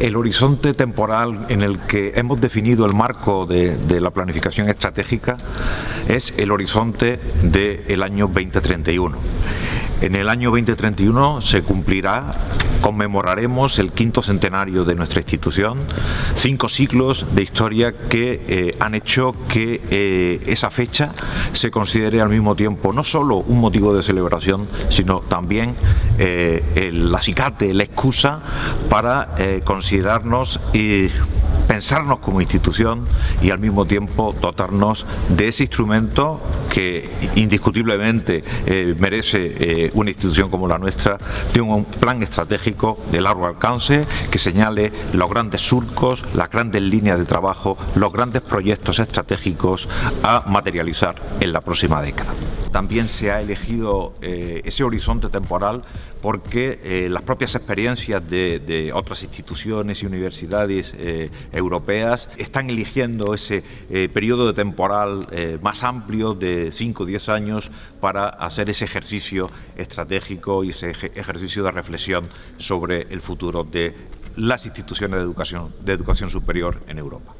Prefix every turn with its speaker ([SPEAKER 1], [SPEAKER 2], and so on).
[SPEAKER 1] El horizonte temporal en el que hemos definido el marco de, la planificación estratégica es el horizonte del año 2031. En el año 2031 se cumplirá, conmemoraremos el quinto centenario de nuestra institución, cinco siglos de historia que eh, han hecho que eh, esa fecha se considere al mismo tiempo no solo un motivo de celebración, sino también eh, el acicate, la excusa para considerarnos y pensarnos como institución y al mismo tiempo dotarnos de ese instrumento que indiscutiblemente eh, merece eh, una institución como la nuestra de un plan estratégico de largo alcance que señale los grandes surcos, las grandes líneas de trabajo, los grandes proyectos estratégicos a materializar en la próxima década. También se ha elegido eh, ese horizonte temporal porque las propias experiencias de, otras instituciones y universidades europeas están eligiendo ese periodo de temporal más amplio de 5 o 10 años para hacer ese ejercicio estratégico y ese ejercicio de reflexión sobre el futuro de las instituciones de educación, de educación superior en Europa.